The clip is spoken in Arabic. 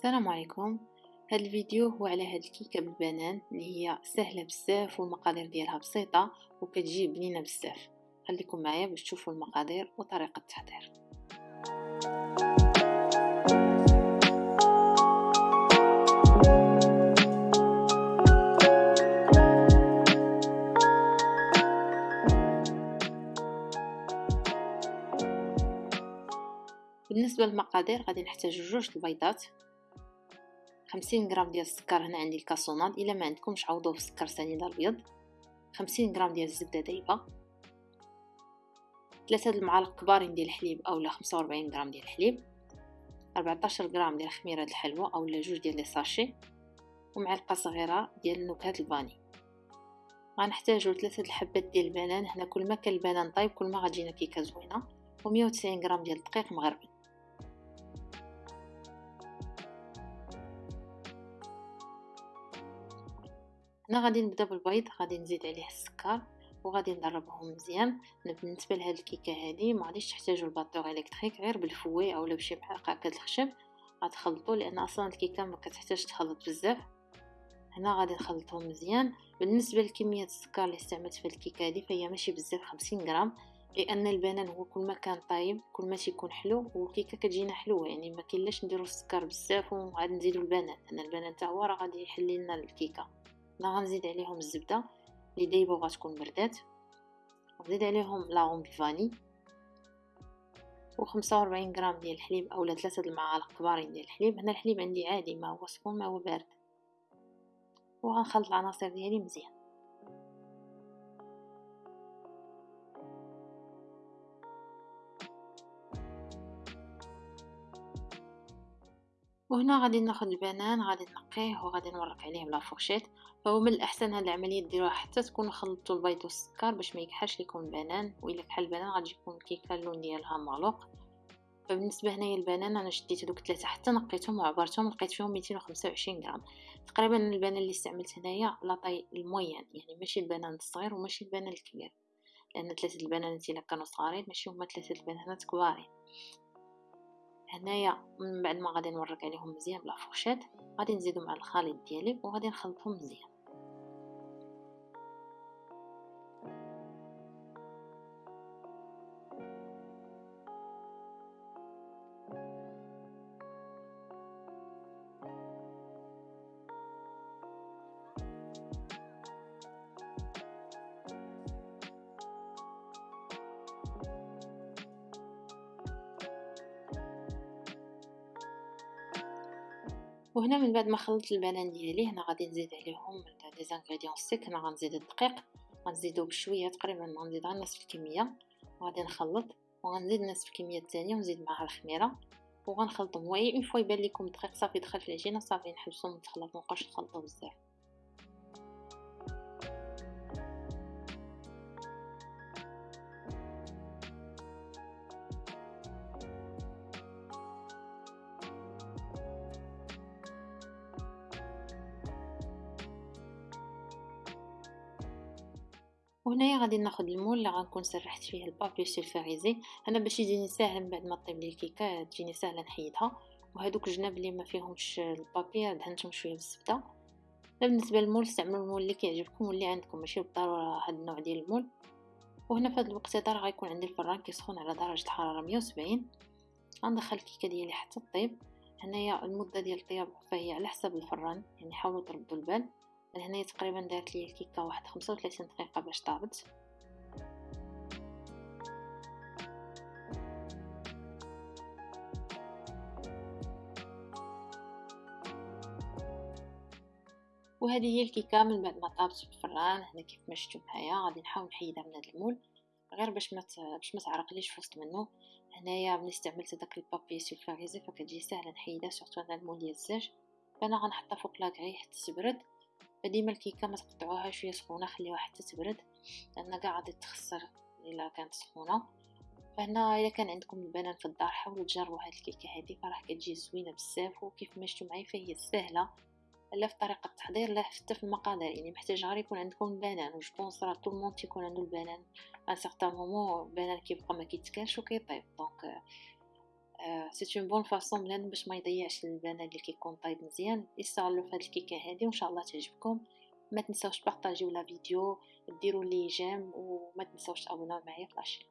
السلام عليكم. هذا الفيديو هو على هاد الكيكة بالبنان اللي هي سهلة بزاف والمقادير ديالها بسيطة وكتجي بنينه بزاف. خليكم معايا باش تشوفوا المقادير وطريقة التحضير. بالنسبة للمقادير غادي نحتاج جوج البيضات. خمسين غرام ديال السكر هنا عندي الكاسوناد إلا ما عندكمش عوضوه بالسكر سنيده الابيض خمسين غرام ديال الزبدة دايبة. ثلاثة المعالق كبارين ديال الحليب اولا خمسة وربعين غرام ديال الحليب. ربعتاشر غرام ديال خميره الحلوى اولا جوج ديال لي ساشي. ومعلقة صغيرة ديال نكهه الفاني غنحتاجو ثلاثة الحبات ديال البنان. هنا كل ما كان البنان طيب كل ما غتجينا كيكة زوينة. ومية وتسعين غرام ديال الدقيق مغربل هنا غادي نبدا بالبيض غادي نزيد عليه السكر وغادي نضربهم مزيان. بالنسبة لهاد الكيكة هذه ما غاديش تحتاجوا الباطور الكتريك غير بالفوي اولا بشي معلقه الخشب غتخلطوا لأن أصلا الكيكة ما كتحتاج تخلط بزاف. هنا غادي نخلطهم مزيان. بالنسبة لكمية السكر اللي استعملت في الكيكة هذه فهي ماشي بزاف 50 غرام. لأن البنان هو كل ما كان طايب كل ما تيكون حلو والكيكة كتجينا حلوة. يعني ما كاينلاش نديرو السكر بزاف وعاد نزيدو البنان لأن البنان حتى هو راه غادي يحل لنا الكيكة. هنا غنزيد عليهم الزبدة اللي دايبه وغتكون بردات ونزيد عليهم لاغون فاني و 45 غرام ديال الحليب اولا ثلاثة المعالق كبارين ديال الحليب. هنا الحليب عندي عادي ما هو سخون ما هو بارد. وغنخلط العناصر ديالي مزيان. وهنا غادي ناخذ البنان غادي نقيه وغادي نورق عليه ب la fourchette. فهو من الأحسن هاد العملية ديروها حتى تكونوا خلطتوا البيض والسكر باش ما يكحلش لكم البنان. وإلا كحل البنان غادي يكون الكيكه اللون ديالها مغلوق. فبالنسبة هنايا البنان أنا شديت هذوك ثلاثة حتى نقيتهم وعبرتهم لقيت فيهم 225 غرام. تقريبا البنان اللي استعملت هنايا la taille ال moyenne يعني ماشي البنان الصغير وماشي البنان الكبير. لأن ثلاثة البنانات إلا كانوا صغارين ماشي هما ثلاثة البنانات كبارين. هنايا من بعد ما غادي نورق عليهم مزيان بلا فورشيت غادي نزيدو مع الخليط ديالي وغادي نخلطهم مزيان. وهنا من بعد ما خلطت البنان ديالي هنا غادي نزيد عليهم les ingrédients secs هنا غنزيد الدقيق غنزيدو بشوية تقريبا غنزيد غير نصف الكمية. وغادي نخلط وغنزيد نصف الكمية الثانية ونزيد معها الخميرة. وغنخلطهم. وهي une fois يبان لكم الدقيق صافي دخل في العجينة صافي نحبسو من التخلط مابقاوش نخلطو بزاف. وهنايا غادي ناخذ المول اللي غنكون سرحت فيه البابي سولفاريزي أنا باش يجيني ساهل من بعد ما طيب لي الكيكة تجيني ساهله نحيدها. وهذوك الجناب اللي ما فيهمش البابي دهنتهم شوية بالزبدة. بالنسبة للمول استعملوا المول اللي كيعجبكم واللي عندكم ماشي بالضرورة هذا النوع ديال المول. وهنا في هذا راه غيكون عندي الفران كيسخن على درجة الحراره 170 غندخل الكيكة ديالي حتى طيب هنايا المدة ديال الطياب فهي على حسب الفران يعني حاولوا تردوا البال. من هنا تقريبا دارت لي الكيكة واحد خمسة وثلاثين دقيقة باش طابت وهذه هي الكيكة من بعد ما طابت في الفران هنا كيف ما شفتوا معايا غادي نحاول نحيدها من هذا ال moule غير باش ما باش ما تعرقليش في وسط منه. هنايا ملي استعملت داك ال papier sulfurisé فكتجي ساهلة نحيدها surtout على ال moule ديال الزاج فأنا غنحطها فوق la grille حتى تبرد. فديما الكيكة ما تقطعوها شوية سخونة خليوها حتى تبرد لأن كاع غادي تخسر إلا كانت سخونة. فهنا الا كان عندكم البنان في الدار حاولوا تجربوا هاد الكيكة هذه فراه كتجي زوينة بزاف وكيف ما شفتوا معايا فهي سهلة لا في طريقة التحضير لا حتى في المقادير. يعني محتاج غير يكون عندكم البنان و je pense راه tout le monde تيكون عنده البنان. un certain moment البنان كيبقى ما كيتكالش وكيطيب. donc c'est une bonne façon بنادم باش ما يضيعش البنان اللي كيكون طايب مزيان استعملوا في هاد الكيكة هادي وإن شاء الله تعجبكم. ما تنساوش بارطاجيو la vidéo ديروا les j'aime وما تنساوش تابوناو معايا في la chaîne.